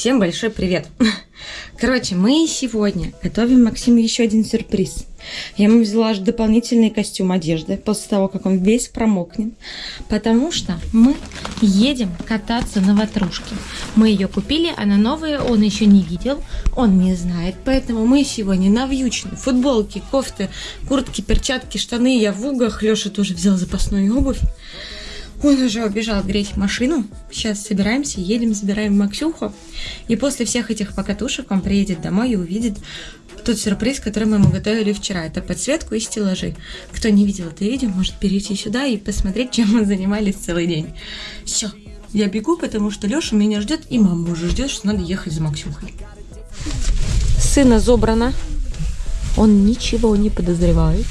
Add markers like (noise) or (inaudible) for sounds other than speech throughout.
Всем большой привет! (laughs) Короче, мы сегодня готовим Максиму еще один сюрприз. Я ему взяла аж дополнительный костюм одежды после того, как он весь промокнет. Потому что мы едем кататься на ватрушке. Мы ее купили, она новая, он еще не видел, он не знает. Поэтому мы сегодня навьючены. Футболки, кофты, куртки, перчатки, штаны. Я в угах, Леша тоже взял запасную обувь. Он уже убежал греть машину. Сейчас собираемся, едем, забираем Максюху. И после всех этих покатушек он приедет домой и увидит тот сюрприз, который мы ему готовили вчера. Это подсветку и стеллажи. Кто не видел это видео, может перейти сюда и посмотреть, чем мы занимались целый день. Все, я бегу, потому что Леша меня ждет, и мама уже ждет, что надо ехать за Максюхой. Сына забрано. Он ничего не подозревает.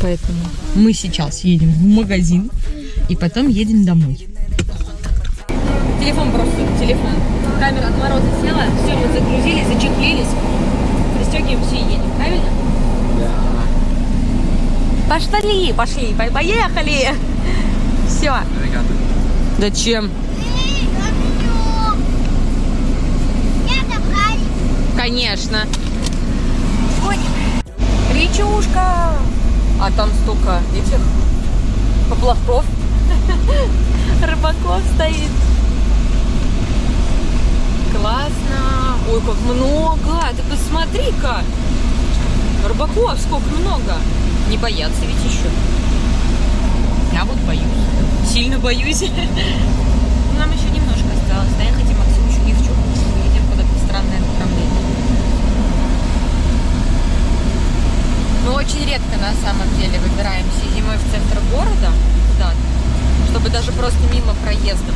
Поэтому мы сейчас едем в магазин и потом едем домой. Телефон просто, телефон. Камера от мороза села, все, мы загрузились, зачехлились, пристегиваемся и едем, правильно? Да. Пошли, пошли, поехали. Все. Зачем? Конечно. Речушка. А там столько этих поплавков, (laughs) рыбаков стоит. Классно. Ой, как много. Ты посмотри-ка. Рыбаков сколько много. Не боятся ведь еще. Я вот боюсь. Сильно боюсь. (laughs) Нам еще немножко осталось. Доехать и Максим еще ни в чем. Едем куда-то странное направление. Мы очень редко на самом деле выбираемся зимой в центр города куда-то, чтобы даже просто мимо проездов.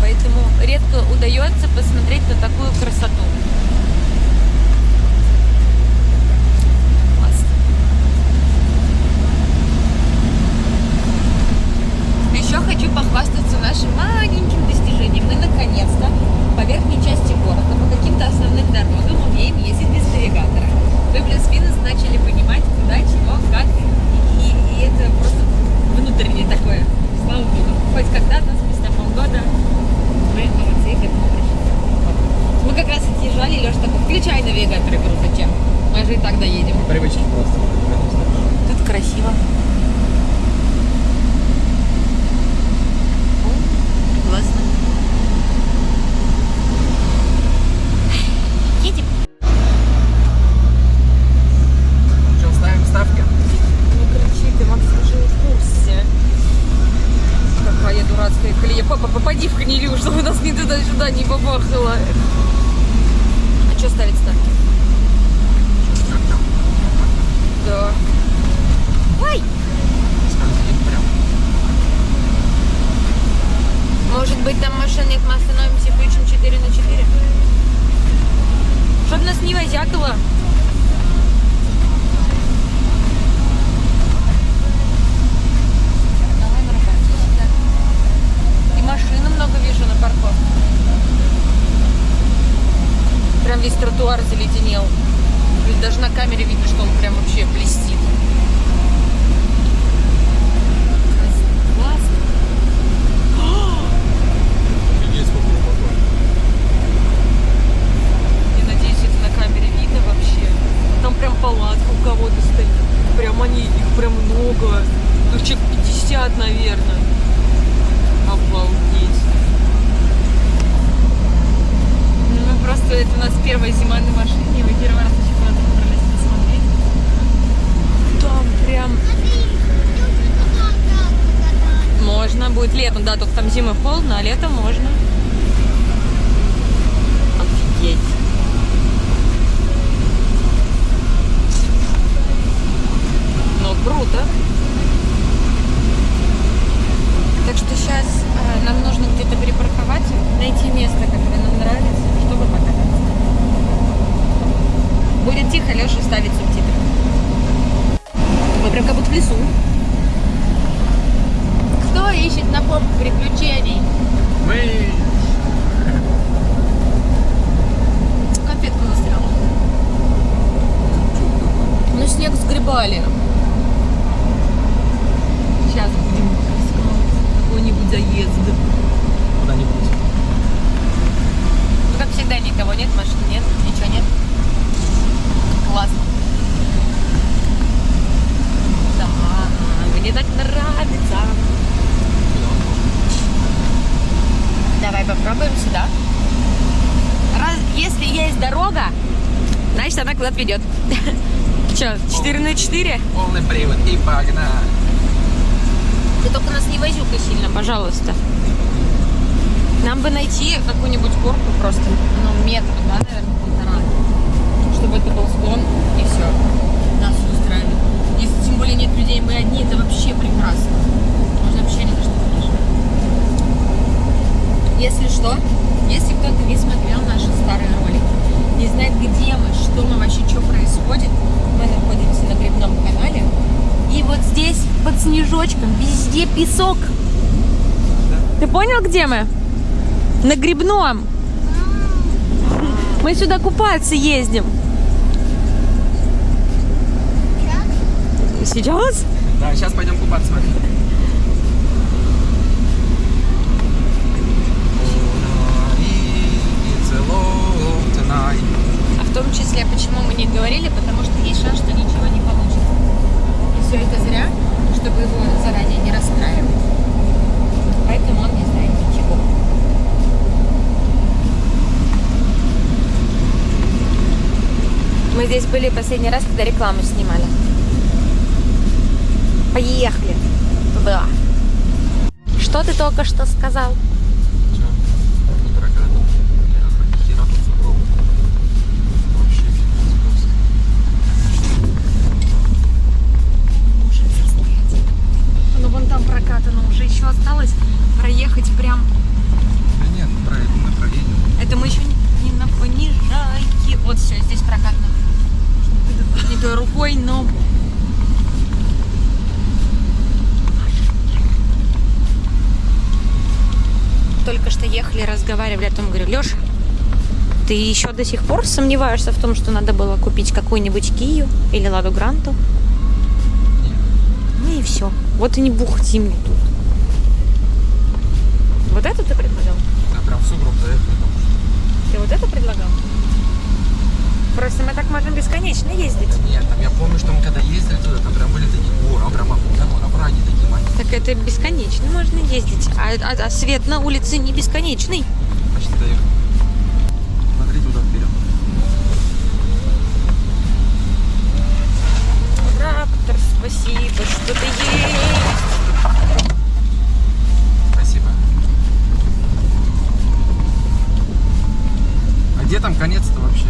Поэтому редко удается посмотреть на такую красоту. Еще хочу похвастаться нашим маленьким достижением. Мы наконец-то по верхней части города, по каким-то основным дорогам умеем ездить без навигатора. Вы плюс-минус начали понимать, куда, чего, как. И, и это просто внутреннее такое. Слава Богу. Хоть когда-то, спустя полгода, мы молодцы к этому пришли. Мы как раз отъезжали, Леша такой, включай навигатор. Я говорю, зачем? Мы же и так доедем. Привычки просто. Тут красиво. О, Классно. Едем. Что, ставим ставки? Не кричи, ты, Макс, уже в курсе. Какая дурацкая колея. Папа, попади в конилю, чтобы нас ни туда-сюда не побахало. А что ставить ставки? Да. Ой! Скользит прям. Может быть, там машин нет, мы остановимся и включим 4 на 4? Чтоб нас не возякало. Давай на работе сюда. И машины много вижу на парковке. Прям весь тротуар заледенел. Ведь даже на камере видно, что он прям вообще блестит. Классно. Офигеть, сколько глубоко. Я надеюсь, это на камере видно вообще. Там прям палатка у кого-то стоит. Прям они, их прям много. Ну, человек 50, наверное. Обалдеть. Ну, мы просто, это у нас первая зима на машине. Мы первый раз еще куда-то выбрались посмотреть. Там прям можно. Будет летом, да, только там зимой холодно, а летом можно. Офигеть. Ну, круто. Так что сейчас нам нужно где-то припарковать, найти место, которое нам нравится, чтобы покататься. Будет тихо, Леша ставит субтитры. Мы прям как будто в лесу. Кто ищет на поп приключений? Мы... Конфетку застряла. Ну, снег сгребали. Сейчас будем искать какой-нибудь заезд. Куда-нибудь. Никого нет, машин нет, ничего нет. Классно. Да, мне так нравится. Давай попробуем сюда. Раз, если есть дорога, значит она куда-то ведет. Че, 4 на 4? Полный привод и погнали. Ты только нас не возюкай сильно, пожалуйста. Нам бы найти какую-нибудь горку просто, ну, метр, да, наверное, полтора. Чтобы это был склон, и все. Нас устраивает. Если тем более нет людей, мы одни, это вообще прекрасно. Можно вообще ни на что не. Если что, если кто-то не смотрел наши старые ролики, не знает, где мы, что мы вообще, что происходит, мы находимся на грибном канале. И вот здесь, под снежочком, везде песок. Ты понял, где мы? На грибном. Мы сюда купаться ездим. Сейчас? Да, сейчас пойдем купаться. А в том числе, почему мы не говорили, потому что есть шанс, что ничего не получится. И все это зря, чтобы его заранее не расстраивать. Поэтому он не знает ничего. Мы здесь были последний раз, когда рекламу снимали. Поехали. Туда. Что ты только что сказал? Чё? Не прокат. Бля, ни хера тут сугроб. Вообще пиздец просто. Может застрять. Ну вон там прокатано уже еще осталось проехать прям. Да нет, про это мы проедем. Это мы еще не, не на понижайке. Вот все, здесь прокатно. Не той рукой, но... Только что ехали, разговаривали о том, говорю, Леша, ты еще до сих пор сомневаешься в том, что надо было купить какую-нибудь Кию или Ладу Гранту? Ну и все. Вот и не бухти мне тут. Вот это ты предлагал? Да, прям в сугроб заехали. там. Ты вот это предлагал? Просто мы так можем бесконечно ездить. Нет, там я помню, что мы когда ездили туда, там прям были такие горы, а прям там овраги такие маленькие. Так это бесконечно можно ездить. А, а- а свет на улице не бесконечный. Почти доехали. Смотри туда вперед. Трактор, спасибо, что ты есть. Спасибо. А где там конец-то вообще?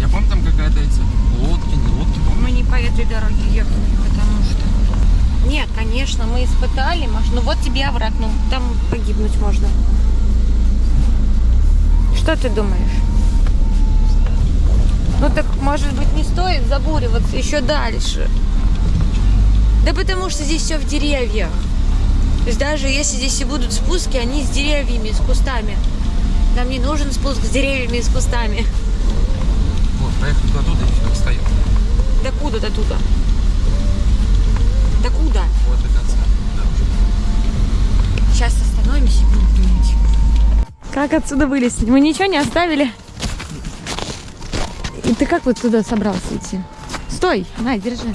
Я помню, там какая-то эти лодки, не лодки, помню. Мы не по этой дороге ехали, потому что... Нет, конечно, мы испытали машину. Вот тебе овраг, ну там погибнуть можно. Что ты думаешь? Ну так, может быть, не стоит забуриваться еще дальше. Да потому что здесь все в деревьях. То есть даже если здесь и будут спуски, они с деревьями, с кустами. Нам не нужен спуск с деревьями и с кустами. Вот, проехали туда, туда и встаем. До куда до туда? До куда? Вот до конца. Да. Сейчас остановимся и будем думать. Как отсюда вылезть? Мы ничего не оставили. И ты как вот туда собрался идти? Стой, на, держи.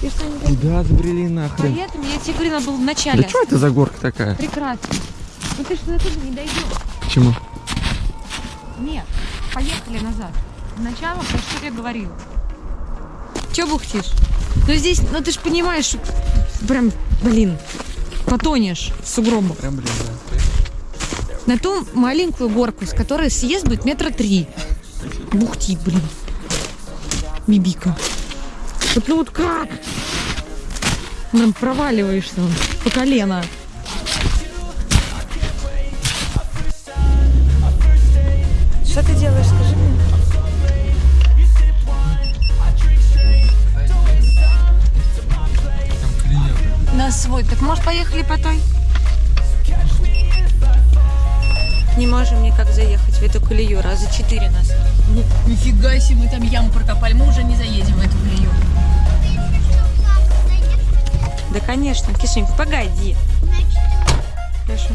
Ты что не Куда забрели нахрен? Поэтому я тебе говорила, был в начале. Да что это за горка такая? Прекрасно. Ну ты что оттуда не дойдешь. Почему? Нет, поехали назад. Сначала про что я говорила. Че бухтишь? Ну здесь, ну ты же понимаешь, прям, блин, потонешь в сугробах. Прям, блин, да. На ту маленькую горку, с которой съезд будет метра три. Бухти, блин. Бибика. Вот ну вот как? Прям проваливаешься по колено. Что ты делаешь, скажи мне? Там. На свой. Так может поехали по той? Не можем никак заехать в эту колею. Раза четыре нас. Ну, нифига себе, мы там яму прокопали. Мы уже не заедем в эту колею. Да, конечно. Кишень, погоди. Хорошо.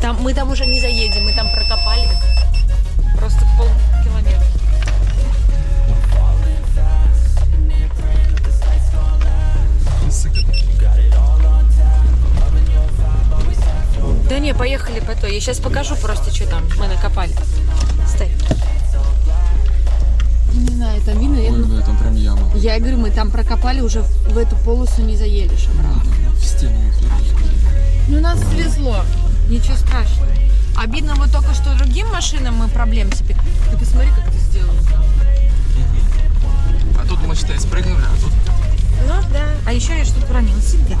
Там, мы там уже не заедем, мы там прокопали. Просто пол Я сейчас покажу просто, что там мы накопали. Стой. Не знаю, там видно. Я, Ой, в этом прям яма. я говорю, мы там прокопали, уже в, эту полосу не заедешь обратно. В стену. Ну, нас свезло. Ничего страшного. Обидно вот только что другим машинам мы проблем себе. Ты посмотри, как ты сделал. А тут мы, считай, спрыгнули, а тут Ну да. А еще я что-то уронила себя.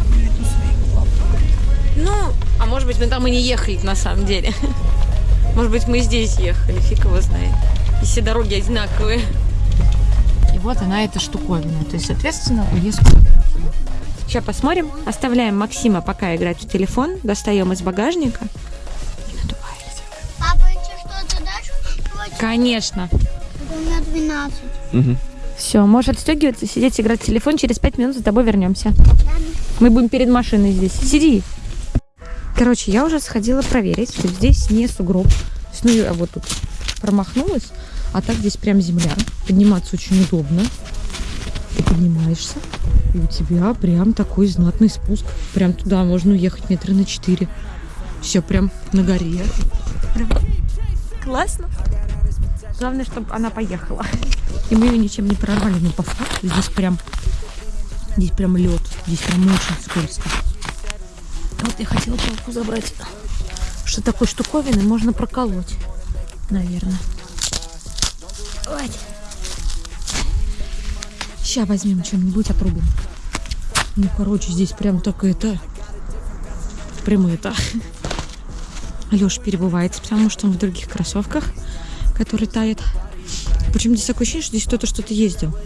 Ну, а может быть, мы там и не ехали на самом деле. (laughs) Может быть, мы здесь ехали, фиг его знает. И все дороги одинаковые. И вот она, эта штуковина. То есть, соответственно, уезд. Сейчас посмотрим. Оставляем Максима пока играть в телефон. Достаем из багажника. И надуваемся. Папа, тебе что-то дашь? Конечно. Это у меня 12. Все, можешь отстегиваться, сидеть, играть в телефон. Через пять минут за тобой вернемся. Мы будем перед машиной здесь. Сиди. Короче, я уже сходила проверить, что здесь не сугроб. Ну, я вот тут промахнулась, а так здесь прям земля. Подниматься очень удобно. Ты поднимаешься, и у тебя прям такой знатный спуск. Прям туда можно уехать метра на четыре. Все прям на горе. Прям классно. Главное, чтобы она поехала. И мы ее ничем не прорвали. Но по факту здесь прям Здесь прям лед. Здесь прям очень скользко. Вот я хотела палку забрать. Что такой штуковины можно проколоть. Наверное. Вот. Сейчас возьмем что-нибудь, отрубим. Ну, короче, здесь прям так это... Прям это... Леша перебывается, потому что он в других кроссовках, которые тает. Причем здесь такое ощущение, что здесь кто-то что-то ездил.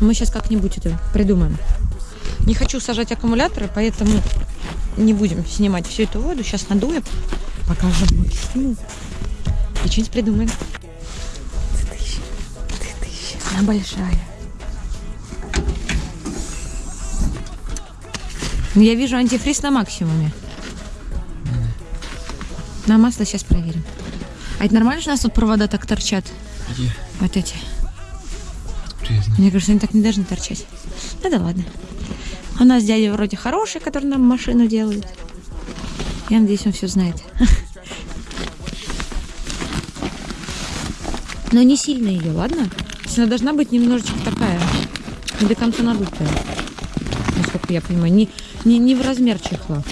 Мы сейчас как-нибудь это придумаем. Не хочу сажать аккумуляторы, поэтому не будем снимать всю эту воду. Сейчас надуем, покажем Максиму. И что-нибудь придумаем. Она большая. Ну, Я вижу антифриз на максимуме. На масло сейчас проверим. А это нормально, что у нас тут провода так торчат? Где? Вот эти. Мне кажется, они так не должны торчать. Ну да ладно. У нас дядя вроде хороший, который нам машину делает. Я надеюсь, он все знает. (laughs) Но не сильно ее, ладно? То есть Она должна быть немножечко такая, не до конца надутая. Насколько я понимаю. Не, не, не в размер чехла.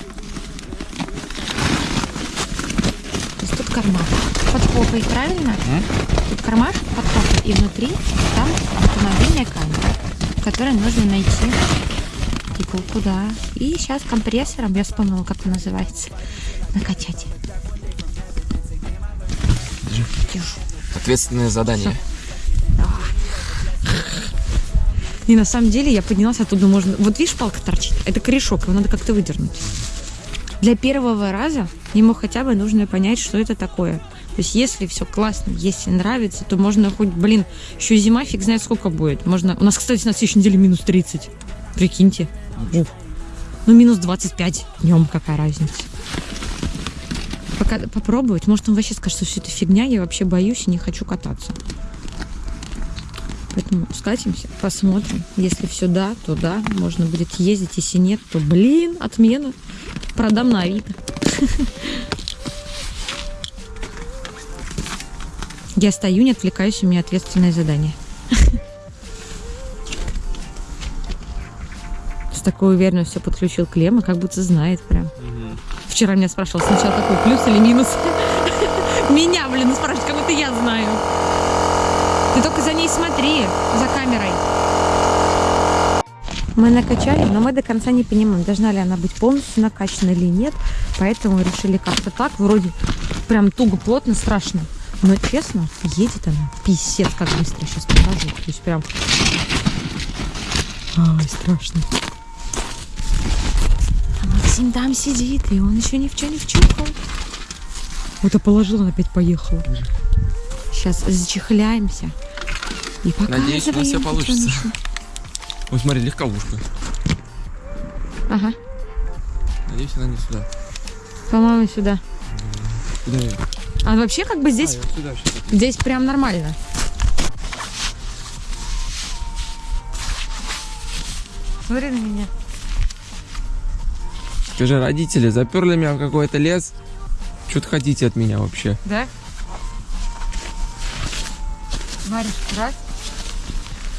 То есть тут карман. Под попой, правильно? Тут кармашек под попой, и внутри там автомобильная камера, в которой нужно найти иголку, да. И сейчас компрессором, я вспомнила, как он называется, накачать. Держи. Держу. Ответственное задание. И на самом деле я поднялась оттуда, можно... Вот видишь, палка торчит? Это корешок, его надо как-то выдернуть. Для первого раза ему хотя бы нужно понять, что это такое. То есть, если все классно, если нравится, то можно хоть, блин, еще зима, фиг знает сколько будет. Можно... У нас, кстати, на следующей неделе минус 30. Прикиньте. Ух. Ну, минус 25 днем, какая разница. Пока попробовать, может, он вообще скажет, что все это фигня, я вообще боюсь и не хочу кататься. Поэтому скатимся, посмотрим. Если все да, то да, можно будет ездить. Если нет, то, блин, отмена. Продам на Авито. (laughs) Я стою, не отвлекаюсь, у меня ответственное задание. Такой уверенностью подключил клеммы, как будто знает прям. Вчера меня спрашивал сначала какой плюс или минус. (laughs) Меня, блин, спрашивают, как будто я знаю. Ты только за ней смотри, за камерой. Мы накачали, но мы до конца не понимаем, должна ли она быть полностью накачана или нет. Поэтому решили как-то так, вроде прям туго, плотно, страшно. Но честно, едет она писец, как быстро сейчас покажу. То есть прям... Ай, страшно. Максим там сидит, и он еще ни в чем не вчухал. Вот я положила, он опять поехала. Сейчас зачехляемся. И Надеюсь, у нас показываем, получится. Ой, смотри, легковушка. Ага, Надеюсь, она не сюда. по-моему, сюда. Куда я? А вообще как бы здесь, А, сюда здесь прям нормально. Смотри на меня. Скажи, родители заперли меня в какой-то лес. что ты хотите от меня вообще? Да? Варишь раз,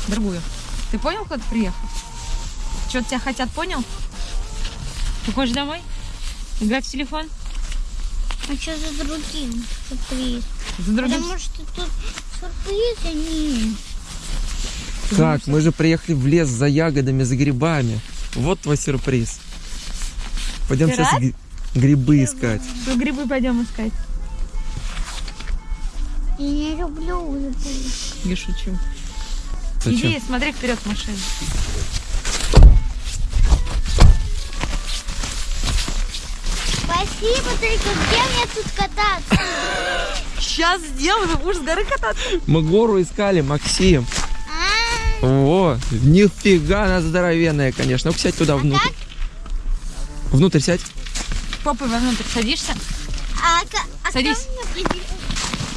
другую. Ты понял, кто ты приехал? Что тебя хотят, понял? Ты хочешь домой? Играть в телефон? А что за другим сюрприз? За другим. Потому что тут сюрприз, а не... Как? Мы же приехали в лес за ягодами, за грибами. Вот твой сюрприз. Пойдем Ты сейчас грибы искать. Что грибы пойдем искать? Я не люблю сюрприз. Не шучу. Зачем? Иди, смотри вперед машину. Спасибо, только где мне тут кататься? Сейчас сделаю, будешь с горы кататься. Мы гору искали, Максим. А, О, нифига она здоровенная, конечно. Ну, сядь туда внутрь. Внутрь сядь. Попой вовнутрь садишься. а, а Садись.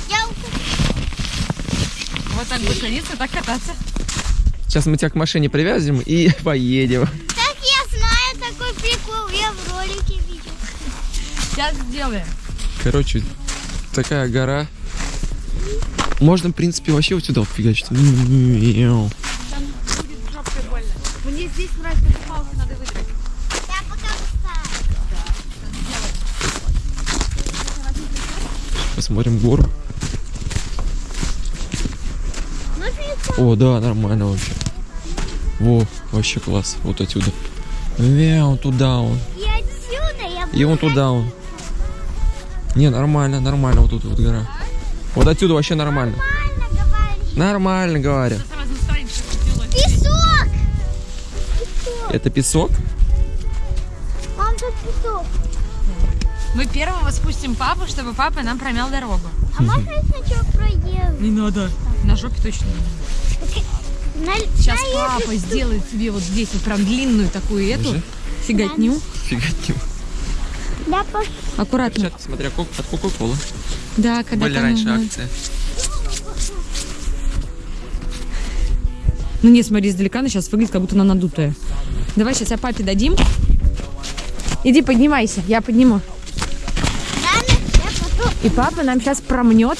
Я Вот так будешь садиться, так кататься. Сейчас мы тебя к машине привязем и (laughs) поедем. Так я знаю такой прикол, я в ролике видел. Сейчас сделаем. Короче, такая гора. Можно, в принципе, вообще вот сюда фигачить. Мяу. Мне здесь нравится, эти палки надо выдрать. Я пока встаю. Посмотрим гору. О, да, нормально вообще. Во, вообще класс. Вот отсюда. Мяу, туда он. И отсюда я И вон туда он. Не, нормально, нормально вот тут вот гора. Вот отсюда вообще нормально. нормально говорю. Песок! Это песок? Мам, тут песок. Мы первого спустим папу, чтобы папа нам промял дорогу. А можно я сначала проеду? Не надо. На жопе точно не надо. На- Сейчас папа сделает тебе вот здесь вот прям длинную такую эту фиготню. Фиготню. Да, пошли. Аккуратно. Перчатки, смотря от Кока-Колы. Да, когда Были раньше акции. Ну не, смотри, издалека она сейчас выглядит, как будто она надутая. Давай сейчас я папе дадим. Иди поднимайся, я подниму. И папа нам сейчас промнет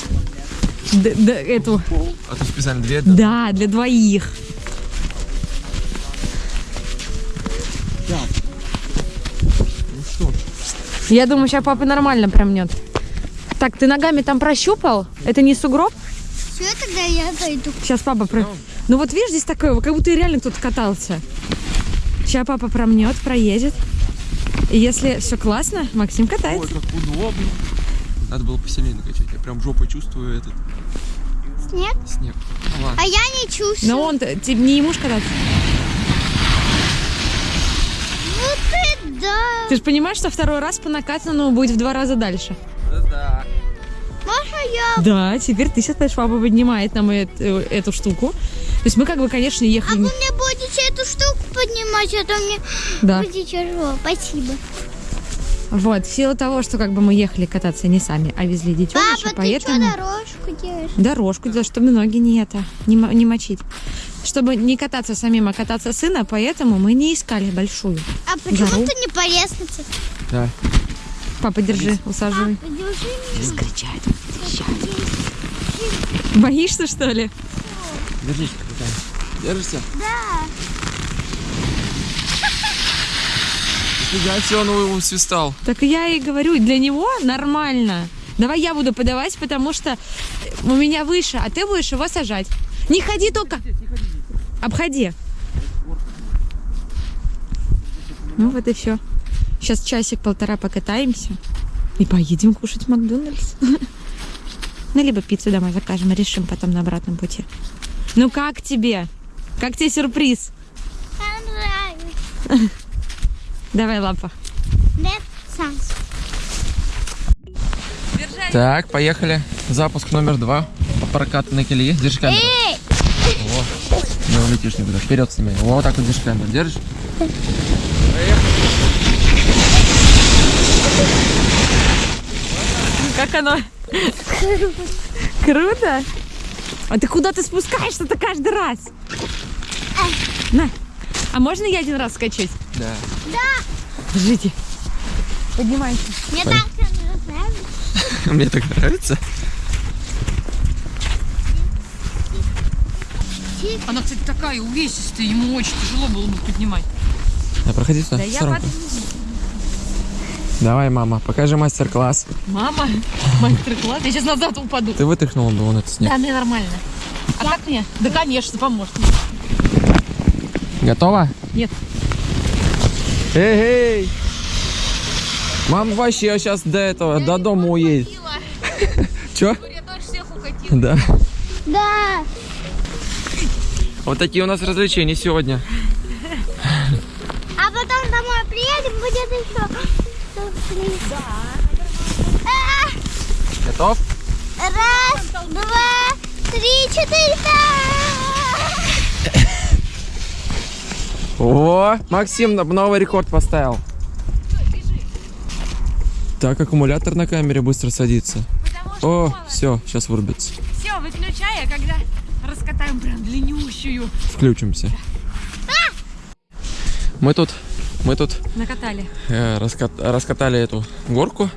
д- д- эту. А тут специально две. Да, для двоих. Ну что? Я думаю, сейчас папа нормально промнет. Так, ты ногами там прощупал? Это не сугроб? Все, тогда я пойду. Сейчас папа про... Ну вот видишь, здесь такое, как будто и реально кто-то катался. Сейчас папа промнет, проедет. И если все классно, Максим Ой, катается. как удобно. Надо было посильнее накачать. Я прям жопой чувствую этот Снег? снег. Ну ладно. А я не чувствую. Но он тебе не ему кататься. Ну ты да. Ты же понимаешь, что второй раз по накатанному будет в два раза дальше. Да. Можно я? Да, теперь ты сейчас папа поднимает нам эт- э, эту штуку. То есть мы как бы, конечно, А ехали... вы не- мне будете эту штуку поднимать, а то мне Да. будет тяжело. Спасибо. Вот, в силу того, что как бы мы ехали кататься не сами, а везли детеныша, Папа, ты поэтому... что дорожку делаешь? Дорожку делать, чтобы ноги не это, не, не мочить. Чтобы не кататься самим, а кататься сына, поэтому мы не искали большую. А почему Гору? ты не по лестнице? Да. Папа, держи, усаживай. Папа, держи меня. Скричать, Боишься, что ли? Держись, капитан. Держишься? Да. Нифига себе, он его свистал. Так я и говорю, для него нормально. Давай я буду подавать, потому что у меня выше, а ты будешь его сажать. Не ходи только. Обходи. Ну вот и все. Сейчас часик-полтора покатаемся и поедем кушать в Макдональдс. (laughs) Ну, либо пиццу домой закажем, решим потом на обратном пути. Ну как тебе? Как тебе сюрприз? Понравилось. (laughs) Давай, лапа. Так, поехали. Запуск номер два по прокатанной колее. Держи камеру. Эй! Во. Не улетишь никуда. Вперед снимай. Вот так вот держи камеру. Держишь? Как оно? Круто? А ты куда ты спускаешься-то каждый раз? На. А можно я один раз скачать? Да. Держите. Поднимайся. Мне так нравится. Мне так нравится. Она, кстати, такая увесистая, ему очень тяжело было бы поднимать. А проходи сюда, Да я. Давай, мама, покажи мастер-класс. Мама, (laughs) мастер-класс. Я сейчас назад упаду. Ты вытряхнула бы вон этот снег. Да, мне нормально. А как мне? Да, конечно, поможет. Готова? Нет. Эй, эй! Мама вообще сейчас до этого, до дома уедет. (laughs) Я укатила. Да. Да. Вот такие у нас развлечения сегодня. А потом домой приедем, будет еще. сюрприз. А, Готов? Раз, два, три, четыре. О, Максим новый рекорд поставил. Так, аккумулятор на камере быстро садится. О, все, сейчас вырубится. Все, выключай, а когда раскатаем прям длиннющую. Включимся. Мы тут, мы тут Накатали. э, раскат- раскатали эту горку,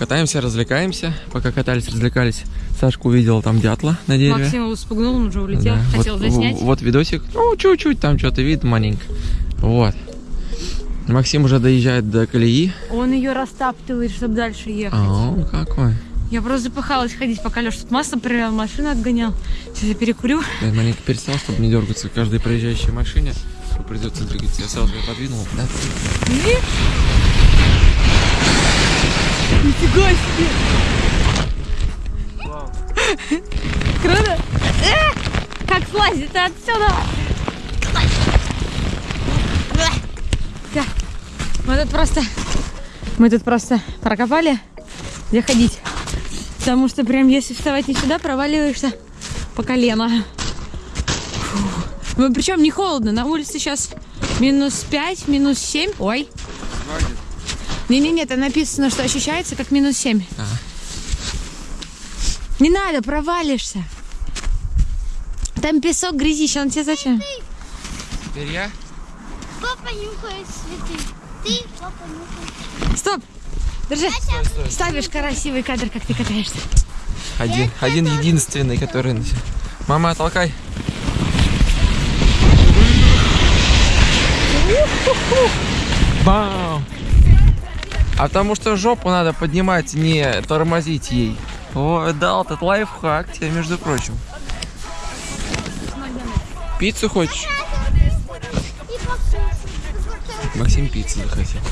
катаемся, развлекаемся. Пока катались, развлекались, Сашка увидела там дятла на дереве. Максим его спугнул, он уже улетел. Да, Хотел вот, заснять. Вот видосик, ну, чуть-чуть там что-то видно маленько. Вот. Максим уже доезжает до колеи. Он ее растаптывает, чтобы дальше ехать. О, какой. Я просто запыхалась ходить, пока Леша тут масло проверял, машину отгонял. Сейчас я перекурю. Я маленько перестал, чтобы не дергаться к каждой проезжающей машине. Придется двигаться. Я сразу ее подвинул. Да? Нифига себе! Круто! Э, Как слазить-то отсюда? Мы тут просто... Мы тут просто прокопали, где ходить. Потому что прям если вставать не сюда, проваливаешься по колено. Фу. Ну, причем не холодно. На улице сейчас минус 5, минус 7. Ой. Не-не-не, это написано, что ощущается как минус 7. Ага. Не надо, провалишься. Там песок, грязище, он тебе зачем? Теперь я? Папа нюхает цветы. Ты, папа нюхает. Стоп! Держи. Ставишь красивый кадр, как ты катаешься. Один, один единственный, который... Мама, толкай. Бам! А потому что жопу надо поднимать, не тормозить ей. О, дал этот лайфхак тебе, между прочим. Пиццу хочешь? Максим пиццу захотел.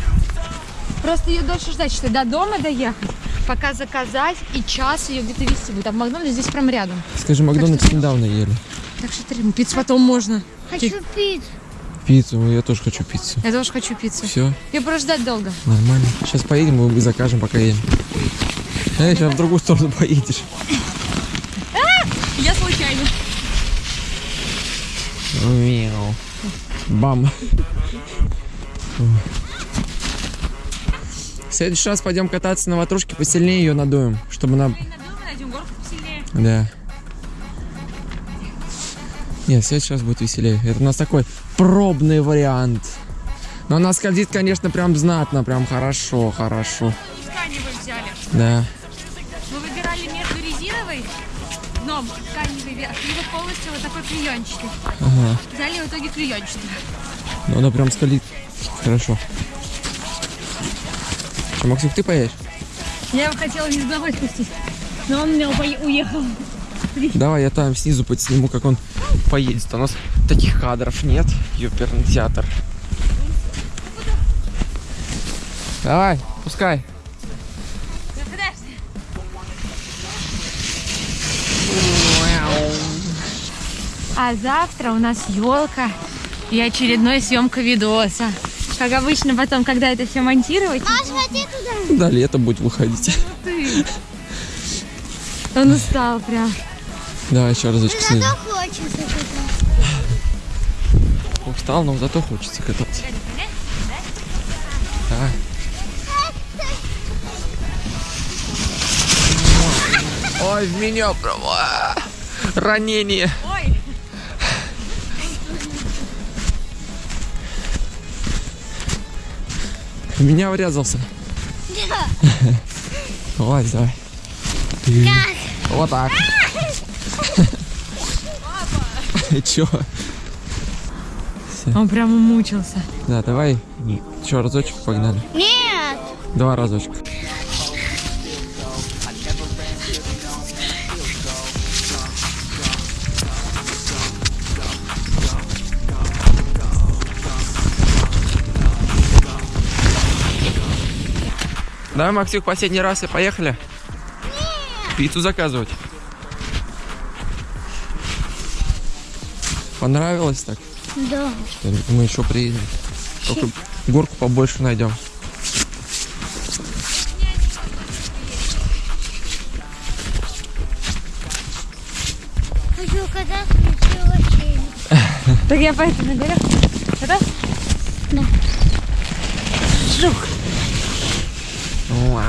Просто ее дольше ждать, что до дома доехать, пока заказать, и час ее где-то вести будет. А в Макдональдс здесь прям рядом. Скажи, Макдональдс недавно ели. Так что три, пиццу потом можно. Хочу пить. Пиццу, я тоже хочу пиццу. Я тоже хочу пиццу. Все, Ее просто ждать долго. нормально. Сейчас поедем и закажем, пока едем. Эй, сейчас в другую сторону поедешь. Я случайно. Мяу. Бам. В следующий раз пойдем кататься на ватрушке, посильнее ее надуем, чтобы она... Да. Нет, в следующий раз будет веселее. Это у нас такой пробный вариант. Но она скользит, конечно, прям знатно, прям хорошо, хорошо. И тканевый взяли. Да. Мы выбирали между резиновой дном тканевый верх и вот полностью вот такой клеенчатый. Ага. Взяли в итоге клеенчатый. Но она прям скользит хорошо. Что, Максим, ты поедешь? Я его хотела вниз головой спустить, но он у меня уехал. Давай я там снизу подсниму, как он поедет. У нас таких кадров нет. Ёперный театр. Давай, пускай. А завтра у нас елка и очередной съемка видоса. Как обычно потом, когда это все монтировать, Маш, ходи туда. Да, лето будет выходить. он устал прям. Давай еще разочек. Зато хочется. Устал, но зато хочется кататься. Давай. Ой, в меня прямо ранение. Ой, В меня врезался. Вылазь, давай. Вот так. И (laughs) (laughs) чё? Он прямо мучился. Да, давай еще разочек погнали. Нет. Два разочка. Да, Максик, последний раз и поехали? Пиццу заказывать. Понравилось так? Да. Мы еще приедем. Только горку побольше найдем. (laughs) Так я поэтому говорю. Это? Да. Жух. Вау.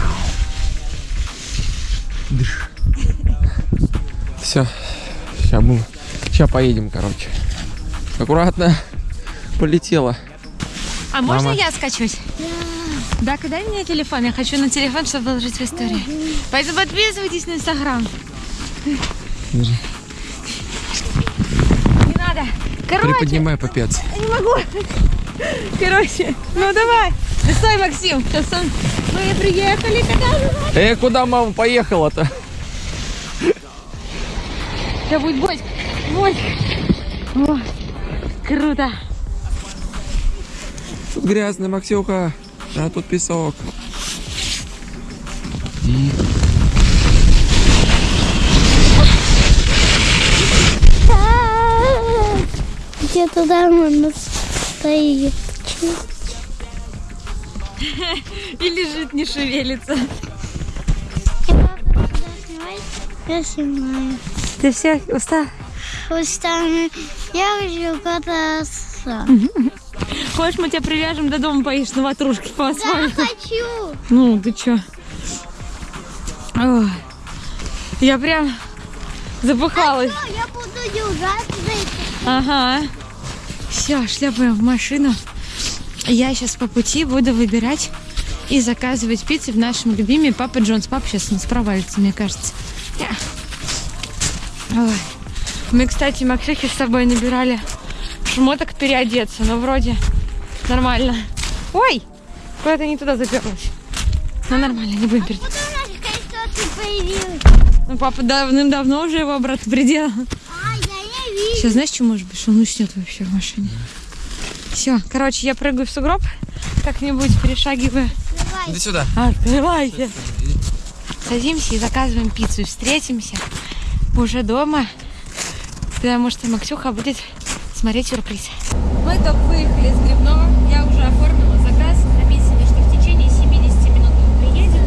(laughs) Все. Сейчас мы... Сейчас поедем, короче. Аккуратно. Полетела. А можно Мама. я скачусь? Да. Да, дай мне телефон. Я хочу на телефон, чтобы выложить в историю. Поэтому подписывайтесь на Инстаграм. Не надо. Короче, Приподнимай попец. не могу. Короче, ну давай. Да стой, Максим. Сейчас он... Мы приехали. Э, куда мама поехала-то? Сейчас будет бой. Бой. О, круто. Тут грязно, Максюха. А тут песок. Где-то там она стоит. (laughs) И лежит, не шевелится. Я снимаю. Ты все устал? Устами. Я хочу кататься. Хочешь, мы тебя привяжем до дома, поедешь на ватрушке по Да, асфальту? хочу. Ну, ты чё? Ой. Я прям запыхалась. О, Я буду. Ага. Все, шляпаем в машину. Я сейчас по пути буду выбирать и заказывать пиццы в нашем любиме Папа Джонс. Папа сейчас нас провалится, мне кажется. Ой. Мы, кстати, Максихи с собой набирали шмоток переодеться, но вроде нормально. Ой! Куда-то не туда заперлась. Ну нормально, не будем перед... Появилась? Ну, папа давным-давно уже его обратно приделал. А, я не вижу. Сейчас знаешь, что может быть? Он уснет вообще в машине. Все, короче, я прыгаю в сугроб, как-нибудь перешагивая. Давай. Иди сюда. Открывайте. Садимся и заказываем пиццу. Встретимся уже дома, потому что Максюха будет смотреть сюрприз. Мы только выехали из Грибного. Я уже оформила заказ. Написано, что в течение 70 минут мы приедем.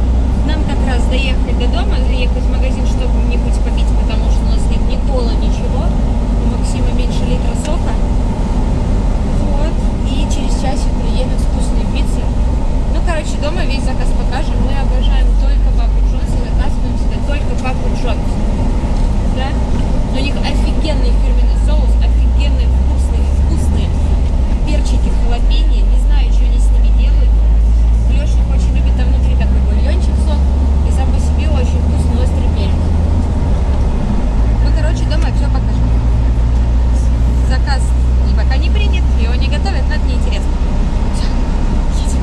Нам как раз доехать до дома, заехать в магазин, чтобы что-нибудь попить, потому что у нас нет ни кола, ничего. У Максима меньше литра сока. Вот. И через часик приедем с вкусной пиццей. Ну, короче, дома весь заказ покажем. Мы обожаем только Папу Джонс и заказываем сюда только Папу Джонс. Да? У них офигенный фирменный соус, офигенные вкусные, вкусные перчики, халапеньо. Не знаю, что они с ними делают. Лешник очень любит там внутри такой бульончик сок. И сам по себе очень вкусный острый перец. Ну, короче, дома все покажем. Заказ и пока не принят, его не готовят, но это неинтересно. Всё, едем.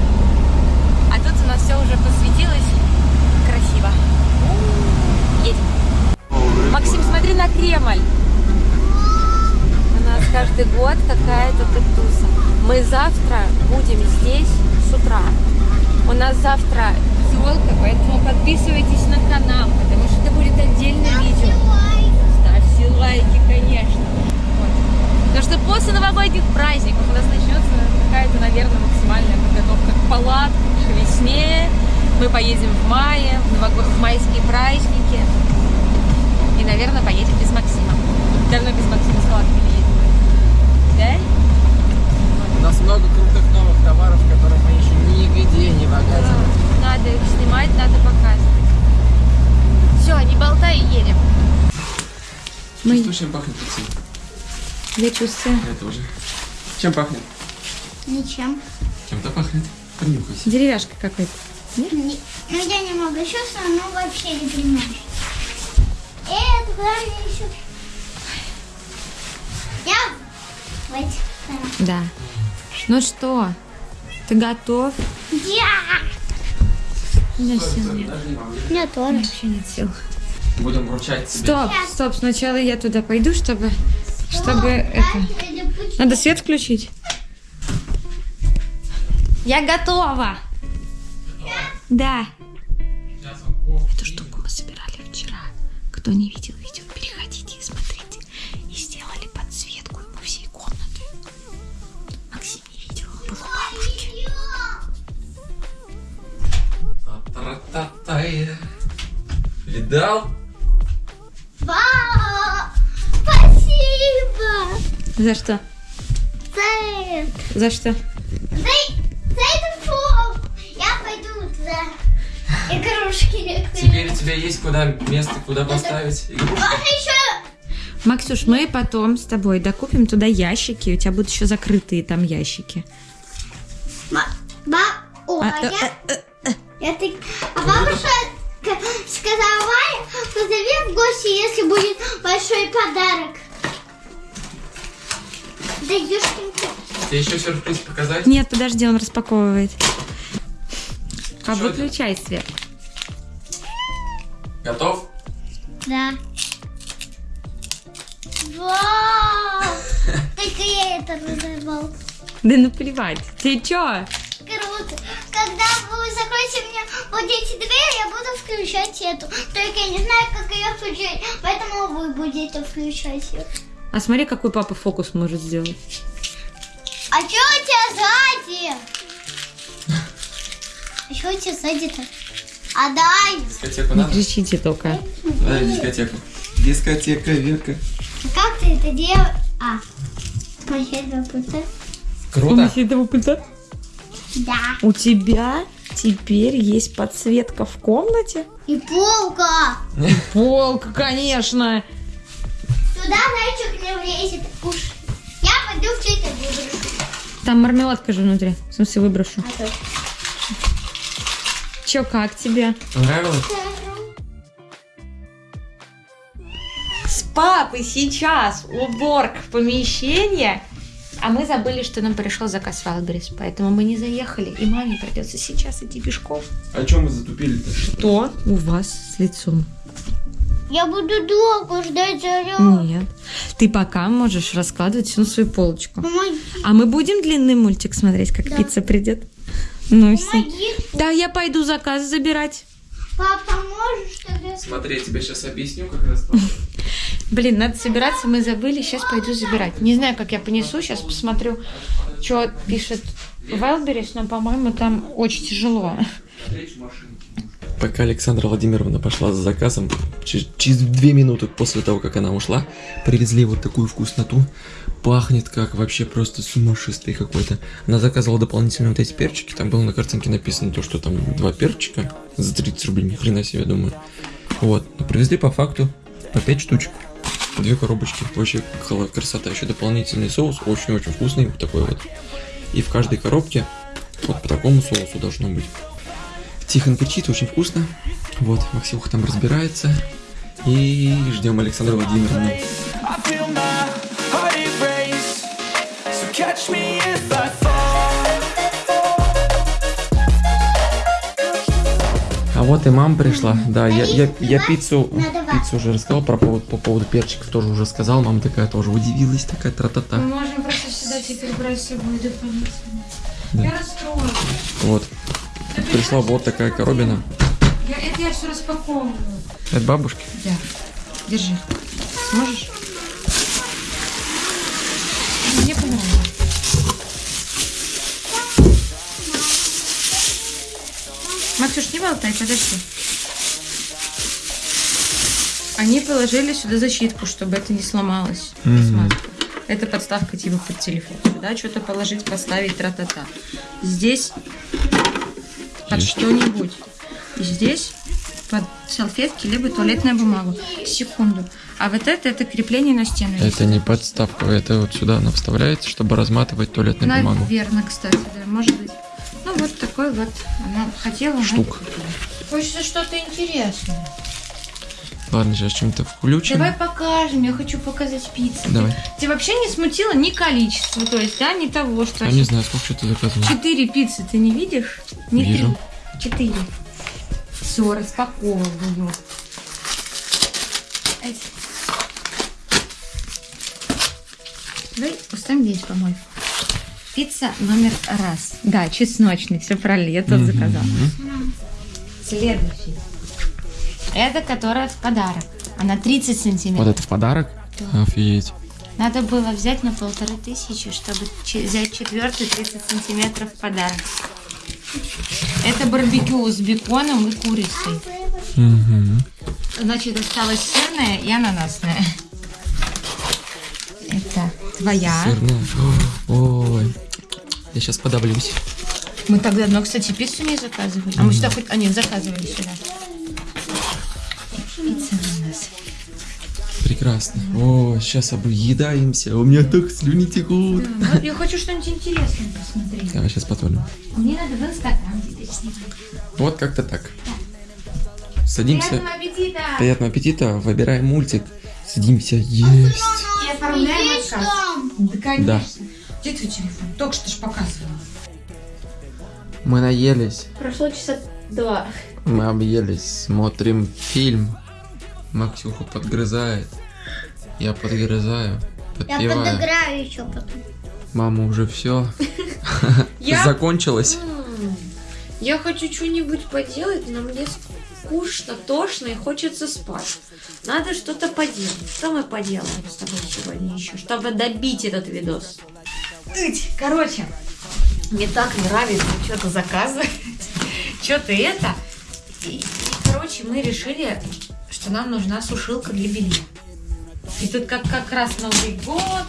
А тут у нас все уже посветилось красиво. Едем. Максим, смотри на Кремль. У нас каждый год какая-то туса. Мы завтра будем здесь с утра. У нас завтра елка, поэтому подписывайтесь на канал, потому что это будет отдельное видео. Ставьте лайки, конечно. Вот. Потому что после новогодних праздников у нас начнется какая-то, наверное, максимальная подготовка к палаткам, к весне. Мы поедем в мае, в, нового- в майские праздники. И, наверное, поедем без Максима. Давно без Максима с палатками не ездили. Да? У нас много крутых новых товаров, которые мы еще нигде не показывали. Надо их снимать, надо показывать. Все, не болтай и едем. Мы... Чувствуешь, чем пахнет пиццей? Я чувствую. Это уже. Чем пахнет? Ничем. Чем-то пахнет. Понюхайся. Деревяшка какая-то. Не- Ну я не могу чувствовать, но вообще не понимаешь. Это куда мне еще? Я в этих сторонах. Да. Ну что, ты готов? Я! У меня сил нет. Я тоже. Вообще нет сил. Будем вручать тебе. Стоп, стоп, сначала я туда пойду, чтобы, чтобы это... Надо свет включить. Я готова. Да. Эту штуку мы собирали вчера. Кто не видел видео, переходите и смотрите. И сделали подсветку по всей комнате. Максим не видел, он был у бабушки. Видал? За что? За это. За что? За, за этот фон. Я пойду туда. Игрушки некоторые. Теперь у тебя есть куда место, куда поставить игрушку. Можно еще Максюш, мы потом с тобой докупим туда ящики. У тебя будут еще закрытые там ящики. Ма- Ба... О, А, а, э, я... я так- А бабушка сказала позови в гости, если будет большой подарок. Да ёшкин кот. Тебе еще сюрприз показать? Нет, подожди, он распаковывает. А выключай свет. Готов? Да. Вау! (laughs) Только я это разорвал. Да ну плевать. Ты чё? Круто. Когда вы закроете мне вот эти двери, я буду включать эту. Только я не знаю, как ее включать. Поэтому вы будете включать ее. А смотри, какой папа фокус может сделать. А что у тебя сзади? А что у тебя сзади-то? А дай. Дискотеку Не надо? кричите только. Дай дискотеку. Дискотека, Верка. А как ты это делаешь? А. Пульта? Круто? этого пульта? Да. У тебя теперь есть подсветка в комнате? И полка. (laughs) Полка, конечно. Туда зайчик не влезет. Уж. Я пойду в чей-то выброшу. Там мармеладка же внутри. В смысле, выброшу. А то. Чё, как тебе? Понравилось? С папой сейчас уборка помещения. А мы забыли, что нам пришел заказ в Валберис, поэтому мы не заехали, и маме придется сейчас идти пешком. А чем мы затупили-то? Что у вас с лицом? Я буду долго ждать заряд. Нет. Ты пока можешь раскладывать всю свою полочку. Помоги. А мы будем длинный мультик смотреть, как Да. пицца придет? Ну все. Помоги. Да, я пойду заказ забирать. Папа, поможешь тогда? Смотри, я тебе сейчас объясню, как раз. Блин, надо собираться, мы забыли, сейчас пойду забирать. Не знаю, как я понесу, сейчас посмотрю, что пишет Вайлберис, но, по-моему, там очень тяжело. Пока Александра Владимировна пошла за заказом, через, две минуты после того, как она ушла, привезли вот такую вкусноту. Пахнет как вообще просто сумасшествие какой-то. Она заказывала дополнительно вот эти перчики. Там было на картинке написано то, что там два перчика за 30 рублей. Ни хрена себе, думаю. Вот. Но привезли по факту по 5 штучек. Две коробочки. Вообще красота. Еще дополнительный соус. Очень-очень вкусный. Такой вот. И в каждой коробке вот по такому соусу должно быть. Тихон кричит, очень вкусно. Вот, Максимуха там разбирается. И ждем Александра. So catch me if I fall. А вот и мама пришла. Да, я, я, я пиццу, пиццу уже рассказал про поводу, по поводу перчиков тоже уже сказал. Мама такая тоже удивилась, такая тра-та-та. можем просто сюда теперь брать с собой дополнительно. Да. Я расстроилась. Вот. Пришла вот такая коробина. Я, это я все распаковываю. От бабушки. Да. Держи. Сможешь? Мне понравилось. Максюш, не болтай, подожди. Они положили сюда защитку, чтобы это не сломалось. Смотри. Это подставка типа под телефон. Сюда что-то положить, поставить, тра-та-та. Здесь под что-нибудь. И здесь под салфетки, либо туалетная бумага. Секунду. А вот это, это крепление на стену. Это не подставка, это вот сюда она вставляется, чтобы разматывать туалетную бумагу. Наверное, кстати, да, может быть. Ну, вот такой вот. Она хотела... Штук. Хочется что-то интересное. Ладно, сейчас чем-то включим. Давай покажем, я хочу показать пиццу. Давай. Тебя вообще не смутило ни количество, то есть, да, ни того, что... Я не знаю, сколько ты заказывал. Четыре пиццы ты не видишь? Не Вижу. три. Четыре. Все, распаковываю. Давай поставим здесь, по-моему. Пицца номер раз. Да, чесночный, все правильно, я тот заказала. Следующий. Это которая в подарок. Она 30 сантиметров. Вот это в подарок? Офигеть. Надо было взять на полторы тысячи, чтобы взять четвертый 30 сантиметров в подарок. Это барбекю с беконом и курицей. Мгм. Значит, осталась сырная и ананасная. Это твоя. Сырная. Ой. Я сейчас подавлюсь. Мы так давно, кстати, пиццу не заказывали. А мы сюда хоть... А, нет, заказывали сюда. Пицца у нас. Прекрасно. О, сейчас объедаемся. У меня так слюни текут. Вот я хочу что-нибудь интересное посмотреть. Давай сейчас посмотрим. Мне надо в Инстаграм теперь. Вот как-то так. Садимся. Приятного аппетита! Приятного аппетита. Выбираем мультик. Садимся есть. И оформляем Есть отказ. Да, конечно. Да. Где твой телефон? Только что ж показывала. Мы наелись. Прошло часа два. Мы объелись. Смотрим фильм. Максюха подгрызает. Я подгрызаю. Я Подпеваю. подыграю еще потом. Мама уже все. (laughs) Я- Закончилось. Я хочу что-нибудь поделать, но мне скучно, тошно и хочется спать. Надо что-то поделать. Что мы поделаем с тобой сегодня еще, чтобы добить этот видос? Короче, мне так нравится что-то заказывать, (laughs) что-то это. И, и, короче, мы решили, что нам нужна сушилка для белья. И тут как, как раз Новый год,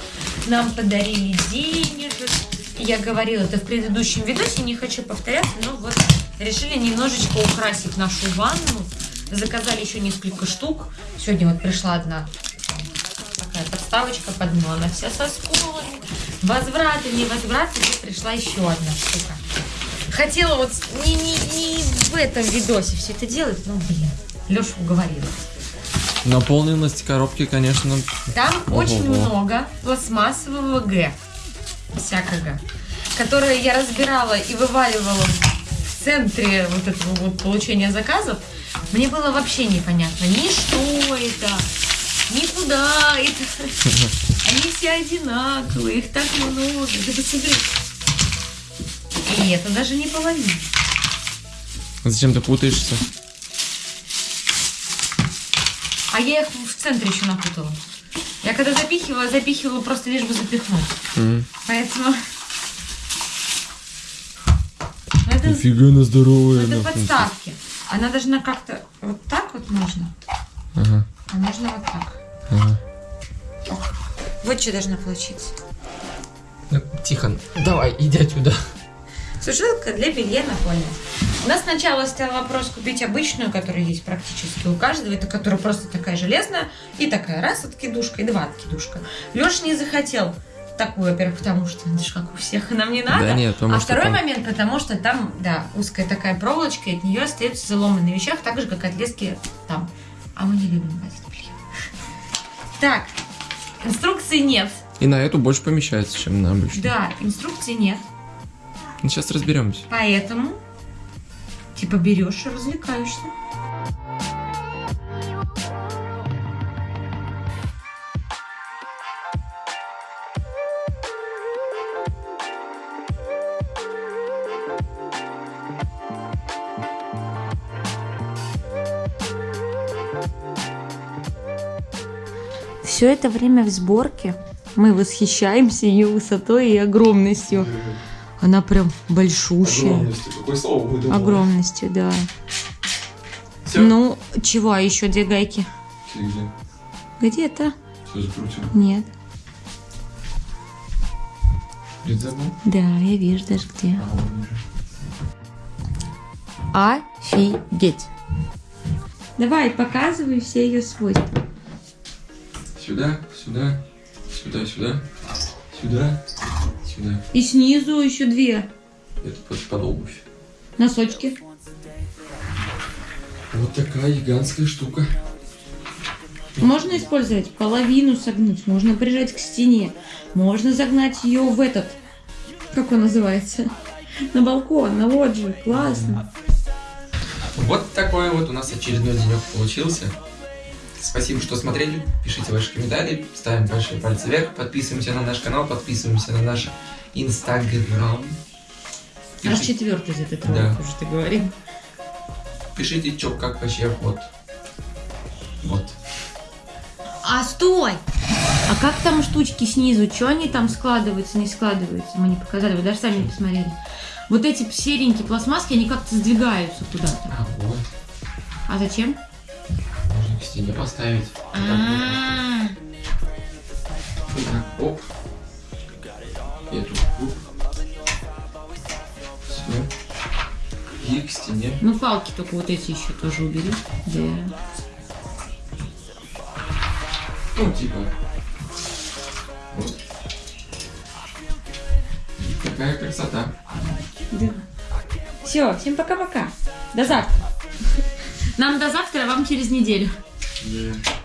нам подарили денежек. Я говорила это в предыдущем видосе, не хочу повторяться, но вот решили немножечко украсить нашу ванну. Заказали еще несколько штук. Сегодня вот пришла одна такая подставочка под дно, она вся со сколами. Возвраты, не возвраты, тут пришла еще одна штука. Хотела вот не, не, не в этом видосе все это делать, но, блин, Леша уговорила. Наполненность коробки, конечно, Там Ого-го. очень много пластмассового Г всякого, которое я разбирала и вываливала в центре вот этого вот получения заказов. Мне было вообще непонятно ни что это, ни куда это. (laughs) Они все одинаковые, их так много. Ты посмотри. И это даже не половина. зачем ты путаешься? А я их в центре еще напутала. Я когда запихивала, запихивала просто лишь бы запихнуть. М. Поэтому... (laughs) Это, Нифига она здоровая. это нахуй. подставки. Она должна как-то... Вот так вот можно. Ага, А можно вот так. ага. Вот что должно получиться. Тихон, давай, иди отсюда. Сушилка для белья напольная. У нас сначала стоял вопрос купить обычную, которая есть практически у каждого. Это которая просто такая железная. И такая раз откидушка, и два откидушка. Леша не захотел такую, во-первых, потому что это же как у всех, (laughs) нам не надо. Да нет, потому а что второй там- момент, потому что там, да, узкая такая проволочка, и от нее остаются заломанные вещах, так же, как от лески там. А мы не любим гладить белье. (laughs) Так, инструкции нет. И на эту больше помещается, чем на обычную. Да, инструкции нет. Ну, сейчас разберемся. Поэтому типа берешь и развлекаешься. Все это время в сборке мы восхищаемся ее высотой и огромностью. Она прям большущая. Какое слово выдумал? Огромностью, да. Всё. Ну, чего, а еще две гайки? Где-то? Все закрутил. Нет. Где ты забыл? Да, я вижу даже где. Офигеть. Давай, показывай все ее свойства. Сюда, сюда, сюда, сюда, сюда, сюда. И снизу еще две. Это под, под обувь. Носочки. Вот такая гигантская штука. Можно использовать половину согнуть, можно прижать к стене, можно загнать ее в этот, как он называется, на балкон, на лоджию. Классно. Вот такой вот у нас очередной денек получился. Спасибо, что смотрели. Пишите ваши комментарии, ставим большие пальцы вверх, подписываемся на наш канал, подписываемся на наш инстаграм. Пишите, четвертый за этот Да. уже ты говорил. пишите, чё, как вообще, вот. Вот. А стой! А как там штучки снизу? Что они там складываются, не складываются? Мы не показали, вы даже сами не посмотрели. Вот эти серенькие пластмасски, они как-то сдвигаются куда-то. А вот. А зачем? К стене поставить. Вот так вот. Вот так, оп. Эту, оп. Все. И к стене. Ну, палки только вот эти еще тоже убери. Да. Ну, типа. Вот. Какая красота. Да. Все, всем пока-пока. До завтра. Нам до завтра, а вам через неделю. Да.